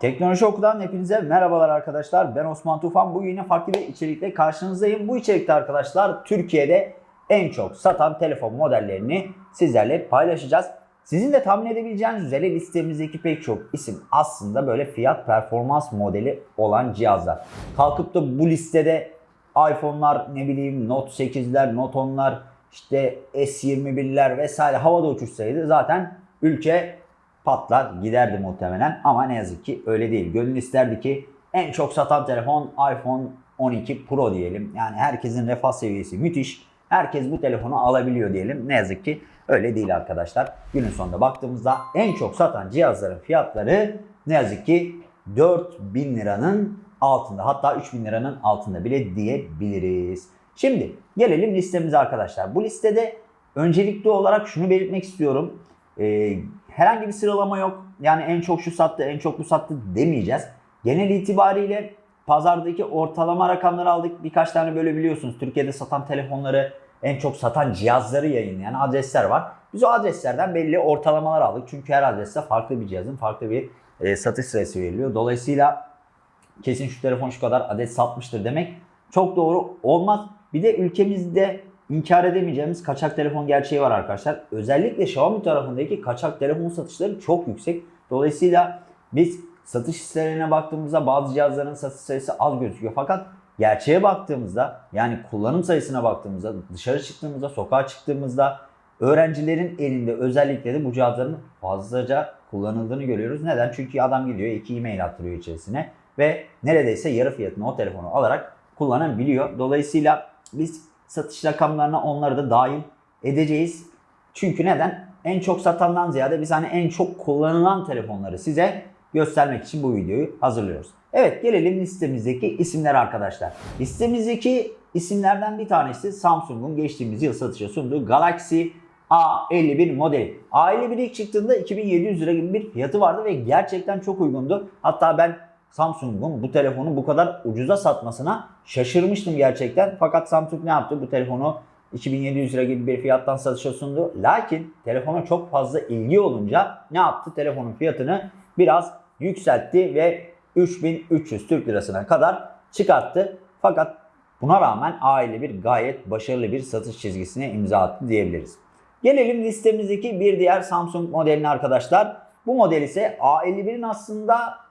Teknoloji Oku'dan hepinize merhabalar arkadaşlar. Ben Osman Tufan. Bugün yine farklı bir içerikle karşınızdayım. Bu içerikte arkadaşlar Türkiye'de en çok satan telefon modellerini sizlerle paylaşacağız. Sizin de tahmin edebileceğiniz üzere listemizdeki pek çok isim aslında böyle fiyat performans modeli olan cihazlar. Kalkıp da bu listede iPhone'lar ne bileyim Note 8'ler, Note 10'lar, işte S21'ler vesaire havada uçuşsaydı zaten ülke patlar giderdi muhtemelen ama ne yazık ki öyle değil. Gönül isterdi ki en çok satan telefon iPhone 12 Pro diyelim. Yani herkesin refah seviyesi müthiş. Herkes bu telefonu alabiliyor diyelim. Ne yazık ki öyle değil arkadaşlar. Günün sonunda baktığımızda en çok satan cihazların fiyatları ne yazık ki 4000 liranın altında. Hatta 3000 liranın altında bile diyebiliriz. Şimdi gelelim listemize arkadaşlar. Bu listede öncelikli olarak şunu belirtmek istiyorum. Ee, herhangi bir sıralama yok. Yani en çok şu sattı, en çok bu sattı demeyeceğiz. Genel itibariyle pazardaki ortalama rakamları aldık. Birkaç tane böyle biliyorsunuz Türkiye'de satan telefonları, en çok satan cihazları yayınlayan adresler var. Biz o adreslerden belli ortalamalar aldık. Çünkü her adreste farklı bir cihazın farklı bir e, satış sırası veriliyor. Dolayısıyla kesin şu telefon şu kadar adet satmıştır demek çok doğru olmaz. Bir de ülkemizde inkar edemeyeceğimiz kaçak telefon gerçeği var arkadaşlar. Özellikle Xiaomi tarafındaki kaçak telefon satışları çok yüksek. Dolayısıyla biz satış sitelerine baktığımızda bazı cihazların satış sayısı az gözüküyor. Fakat gerçeğe baktığımızda yani kullanım sayısına baktığımızda dışarı çıktığımızda sokağa çıktığımızda öğrencilerin elinde özellikle de bu cihazların fazlaca kullanıldığını görüyoruz. Neden? Çünkü adam gidiyor iki e-mail attırıyor içerisine ve neredeyse yarı fiyatına o telefonu alarak kullanabiliyor. Dolayısıyla biz satış rakamlarına onları da dahil edeceğiz. Çünkü neden? En çok satandan ziyade biz hani en çok kullanılan telefonları size göstermek için bu videoyu hazırlıyoruz. Evet gelelim listemizdeki isimler arkadaşlar. Listemizdeki isimlerden bir tanesi Samsung'un geçtiğimiz yıl satışa sunduğu Galaxy A51 modeli. A51 ilk çıktığında 2700 lira gibi bir fiyatı vardı ve gerçekten çok uygundu. Hatta ben Samsung'un bu telefonu bu kadar ucuza satmasına şaşırmıştım gerçekten. Fakat Samsung ne yaptı? Bu telefonu 2700 lira gibi bir fiyattan satışa sundu. Lakin telefona çok fazla ilgi olunca ne yaptı? Telefonun fiyatını biraz yükseltti ve 3300 Türk lirasına kadar çıkarttı. Fakat buna rağmen A51 gayet başarılı bir satış çizgisine imza attı diyebiliriz. Gelelim listemizdeki bir diğer Samsung modeline arkadaşlar. Bu model ise A51'in aslında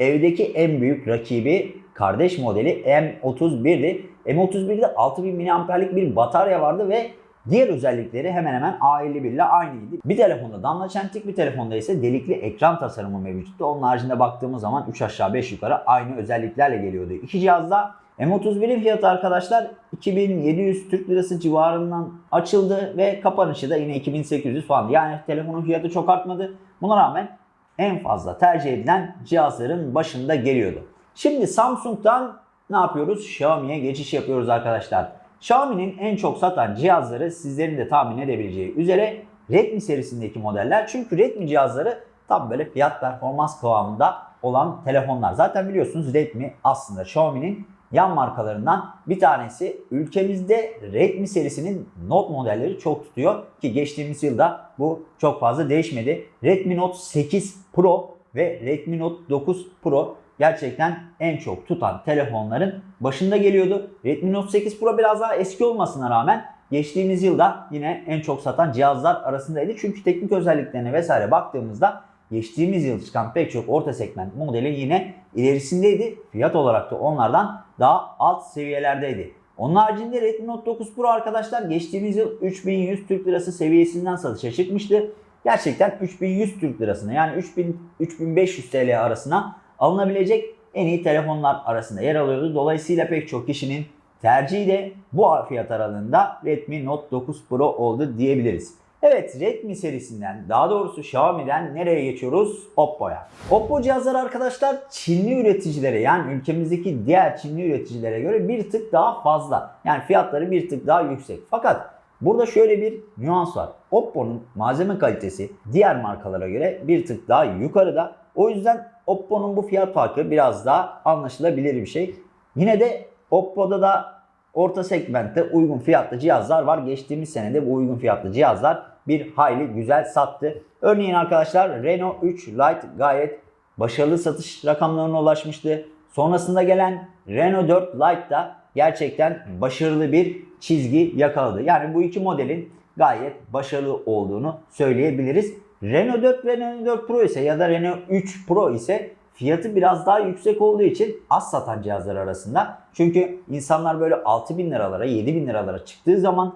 evdeki en büyük rakibi kardeş modeli M31'di. M31'de 6000 mAh'lik bir batarya vardı ve diğer özellikleri hemen hemen A51 ile aynıydı. Bir telefonda damla çentik bir telefonda ise delikli ekran tasarımı mevcuttu. Onun haricinde baktığımız zaman 3 aşağı 5 yukarı aynı özelliklerle geliyordu. İki cihazda M31'in fiyatı arkadaşlar 2700 Türk Lirası civarından açıldı ve kapanışı da yine 2800 falan. Yani telefonun fiyatı çok artmadı. Buna rağmen en fazla tercih edilen cihazların başında geliyordu. Şimdi Samsung'dan ne yapıyoruz? Xiaomi'ye geçiş yapıyoruz arkadaşlar. Xiaomi'nin en çok satan cihazları sizlerin de tahmin edebileceği üzere Redmi serisindeki modeller. Çünkü Redmi cihazları tam böyle fiyat performans kıvamında olan telefonlar. Zaten biliyorsunuz Redmi aslında Xiaomi'nin yan markalarından bir tanesi. Ülkemizde Redmi serisinin Note modelleri çok tutuyor ki geçtiğimiz yılda bu çok fazla değişmedi. Redmi Note 8 Pro ve Redmi Note 9 Pro gerçekten en çok tutan telefonların başında geliyordu. Redmi Note 8 Pro biraz daha eski olmasına rağmen geçtiğimiz yılda yine en çok satan cihazlar arasındaydı. Çünkü teknik özelliklerine vesaire baktığımızda geçtiğimiz yıl çıkan pek çok orta segment modeli yine ilerisindeydi. Fiyat olarak da onlardan daha alt seviyelerdeydi. Onun haricinde Redmi Note 9 Pro arkadaşlar geçtiğimiz yıl 3100 Türk Lirası seviyesinden satışa çıkmıştı. Gerçekten 3100 Türk Lirasına yani 3000 3500 TL arasına alınabilecek en iyi telefonlar arasında yer alıyordu. Dolayısıyla pek çok kişinin tercihi de bu fiyat aralığında Redmi Note 9 Pro oldu diyebiliriz. Evet Redmi serisinden daha doğrusu Xiaomi'den nereye geçiyoruz? Oppo'ya. Oppo cihazları arkadaşlar Çinli üreticilere yani ülkemizdeki diğer Çinli üreticilere göre bir tık daha fazla. Yani fiyatları bir tık daha yüksek. Fakat burada şöyle bir nüans var. Oppo'nun malzeme kalitesi diğer markalara göre bir tık daha yukarıda. O yüzden Oppo'nun bu fiyat farkı biraz daha anlaşılabilir bir şey. Yine de Oppo'da da orta segmentte uygun fiyatlı cihazlar var. Geçtiğimiz senede bu uygun fiyatlı cihazlar bir hayli güzel sattı. Örneğin arkadaşlar Renault 3 Lite gayet başarılı satış rakamlarına ulaşmıştı. Sonrasında gelen Renault 4 Lite da gerçekten başarılı bir çizgi yakaladı. Yani bu iki modelin gayet başarılı olduğunu söyleyebiliriz. Renault 4 ve Renault 4 Pro ise ya da Renault 3 Pro ise fiyatı biraz daha yüksek olduğu için az satan cihazlar arasında. Çünkü insanlar böyle 6000 liralara 7000 liralara çıktığı zaman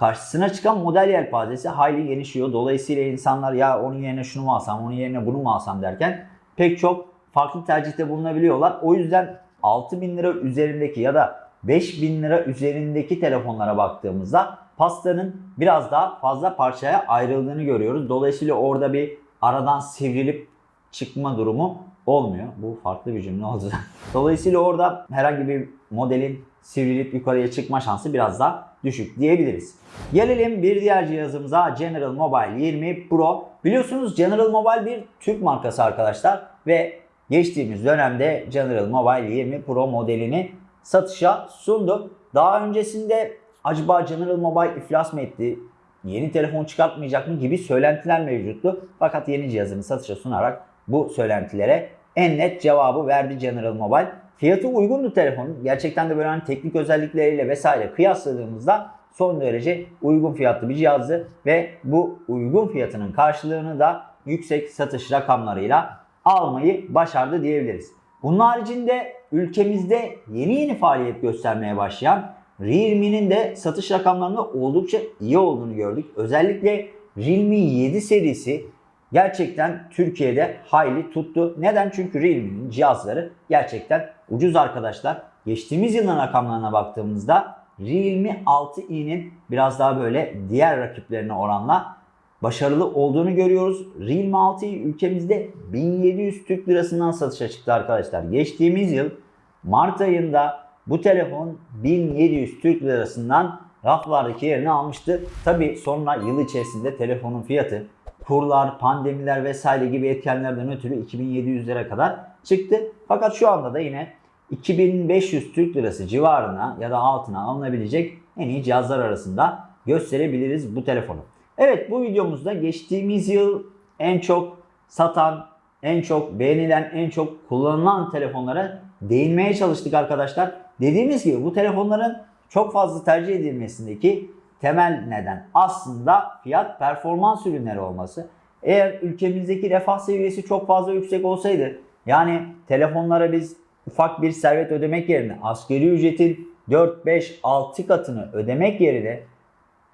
karşısına çıkan model yelpazesi hayli genişliyor. Dolayısıyla insanlar ya onun yerine şunu mu alsam, onun yerine bunu mu alsam derken pek çok farklı tercihte bulunabiliyorlar. O yüzden 6000 lira üzerindeki ya da 5000 lira üzerindeki telefonlara baktığımızda pastanın biraz daha fazla parçaya ayrıldığını görüyoruz. Dolayısıyla orada bir aradan sivrilip çıkma durumu olmuyor. Bu farklı bir cümle oldu. Dolayısıyla orada herhangi bir modelin sivrilip yukarıya çıkma şansı biraz daha düşük diyebiliriz. Gelelim bir diğer cihazımıza General Mobile 20 Pro. Biliyorsunuz General Mobile bir Türk markası arkadaşlar ve geçtiğimiz dönemde General Mobile 20 Pro modelini satışa sundu. Daha öncesinde acaba General Mobile iflas mı etti? Yeni telefon çıkartmayacak mı gibi söylentiler mevcuttu. Fakat yeni cihazını satışa sunarak bu söylentilere en net cevabı verdi General Mobile. Fiyatı uygundu telefonun. Gerçekten de böyle hani teknik özellikleriyle vesaire kıyasladığımızda son derece uygun fiyatlı bir cihazdı ve bu uygun fiyatının karşılığını da yüksek satış rakamlarıyla almayı başardı diyebiliriz. Bunun haricinde ülkemizde yeni yeni faaliyet göstermeye başlayan Realme'nin de satış rakamlarında oldukça iyi olduğunu gördük. Özellikle Realme 7 serisi gerçekten Türkiye'de hayli tuttu. Neden? Çünkü Realme'nin cihazları gerçekten ucuz arkadaşlar. Geçtiğimiz yılın rakamlarına baktığımızda Realme 6i'nin biraz daha böyle diğer rakiplerine oranla başarılı olduğunu görüyoruz. Realme 6i ülkemizde 1700 Türk lirasından satışa çıktı arkadaşlar. Geçtiğimiz yıl Mart ayında bu telefon 1700 Türk lirasından raflardaki yerini almıştı. Tabi sonra yıl içerisinde telefonun fiyatı kurlar, pandemiler vesaire gibi etkenlerden ötürü 2700 lira kadar çıktı. Fakat şu anda da yine 2500 Türk lirası civarına ya da altına alınabilecek en iyi cihazlar arasında gösterebiliriz bu telefonu. Evet bu videomuzda geçtiğimiz yıl en çok satan, en çok beğenilen, en çok kullanılan telefonlara değinmeye çalıştık arkadaşlar. Dediğimiz gibi bu telefonların çok fazla tercih edilmesindeki temel neden aslında fiyat performans ürünleri olması. Eğer ülkemizdeki refah seviyesi çok fazla yüksek olsaydı yani telefonlara biz ufak bir servet ödemek yerine asgari ücretin 4, 5, 6 katını ödemek yerine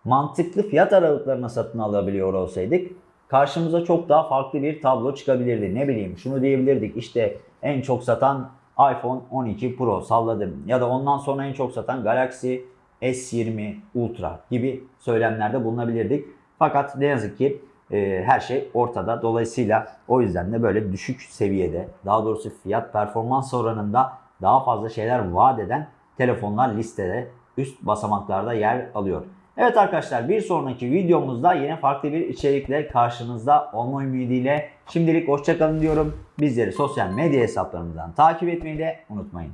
mantıklı fiyat aralıklarına satın alabiliyor olsaydık karşımıza çok daha farklı bir tablo çıkabilirdi. Ne bileyim şunu diyebilirdik işte en çok satan iPhone 12 Pro salladım ya da ondan sonra en çok satan Galaxy S20 Ultra gibi söylemlerde bulunabilirdik. Fakat ne yazık ki e, her şey ortada. Dolayısıyla o yüzden de böyle düşük seviyede daha doğrusu fiyat performans oranında daha fazla şeyler vaat eden telefonlar listede üst basamaklarda yer alıyor. Evet arkadaşlar bir sonraki videomuzda yine farklı bir içerikle karşınızda olma ümidiyle şimdilik hoşçakalın diyorum. Bizleri sosyal medya hesaplarımızdan takip etmeyi de unutmayın.